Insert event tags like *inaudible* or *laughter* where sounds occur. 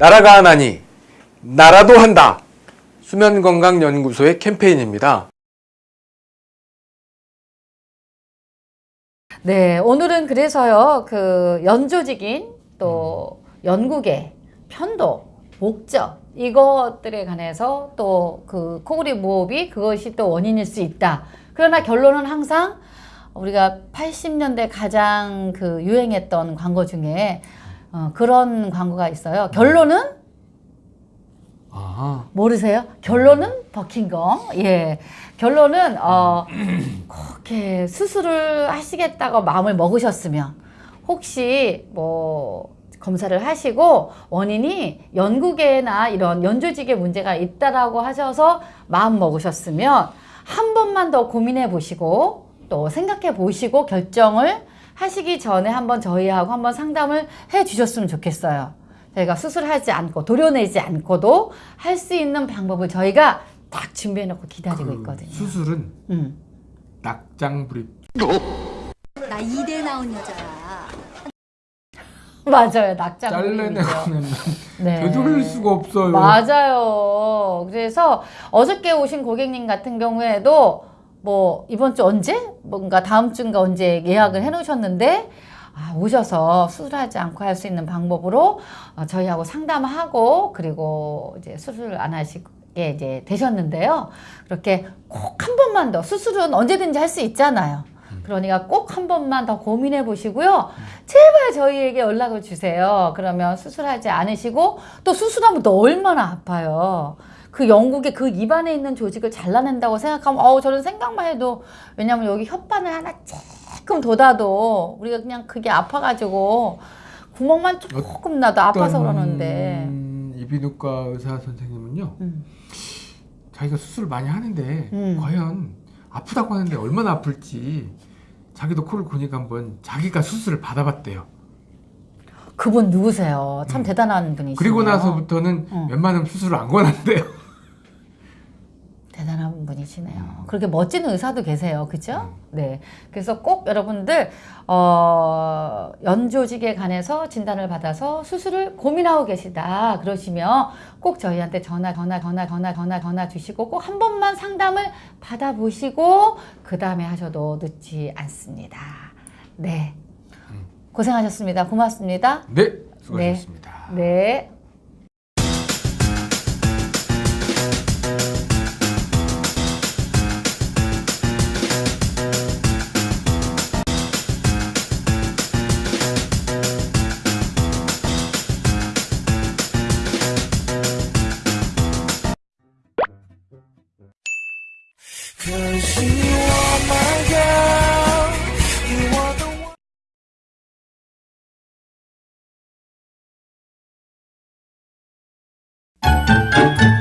나라가 하나니 나라도 한다. 수면건강연구소의 캠페인입니다. 네, 오늘은 그래서요, 그 연조직인 또 연구계, 편도, 목적, 이것들에 관해서 또 그 코골이 무호흡이 그것이 또 원인일 수 있다. 그러나 결론은 항상 우리가 80년대 가장 그 유행했던 광고 중에 어, 그런 광고가 있어요. 결론은 아, 모르세요? 결론은 버킹검. 예. 결론은 어 *clears throat* 그렇게 수술을 하시겠다고 마음을 먹으셨으면 혹시 뭐 검사를 하시고 원인이 연구계나 이런 연조직에 문제가 있다라고 하셔서 마음 먹으셨으면 한 번만 더 고민해 보시고 또 생각해 보시고 결정을 하시기 전에 한번 저희하고 한번 상담을 해 주셨으면 좋겠어요. 저희가 수술하지 않고 도려내지 않고도 할 수 있는 방법을 저희가 딱 준비해 놓고 기다리고 그 있거든요. 수술은 음. 낙장 불입. 나 이대 나온 여자야. 맞아요. 낙장 잘라내고는 *laughs* 네. 되돌릴 수가 없어요. 맞아요. 그래서 어저께 오신 고객님 같은 경우에도 뭐 이번 주 언제 뭔가 다음 주인가 언제 예약을 해 놓으셨는데 아, 오셔서 수술하지 않고 할 수 있는 방법으로 어, 저희하고 상담하고 그리고 이제 수술 안 하시게 이제 되셨는데요. 그렇게 꼭 한 번만 더 수술은 언제든지 할 수 있잖아요. 그러니까 꼭 한 번만 더 고민해 보시고요. 제발 저희에게 연락을 주세요. 그러면 수술하지 않으시고 또 수술하면 또 얼마나 아파요. 그 영국의 그 입안에 있는 조직을 잘라낸다고 생각하면 어우 저는 생각만 해도 왜냐면 여기 혓바늘 하나 조금 돋아도 우리가 그냥 그게 아파가지고 구멍만 조금 나도 아파서 그러는데 이비인후과 의사 선생님은요. 음. 자기가 수술 많이 하는데 음. 과연 아프다고 하는데 얼마나 아플지 자기도 코를 고니까 한번 자기가 수술을 받아봤대요. 그분 누구세요? 참 대단한 분이시네요. 음. 그리고 나서부터는 어. 웬만하면 수술을 안 권한대요. 분이시네요. 음. 그렇게 멋진 의사도 계세요. 그죠? 네. 그래서 꼭 여러분들, 어, 연조직에 관해서 진단을 받아서 수술을 고민하고 계시다. 그러시면 꼭 저희한테 전화, 전화, 전화, 전화, 전화, 전화 주시고 꼭 한 번만 상담을 받아보시고 그 다음에 하셔도 늦지 않습니다. 네. 음. 고생하셨습니다. 고맙습니다. 네, 수고하셨습니다. 네. Cause Cause you are my girl. you want the you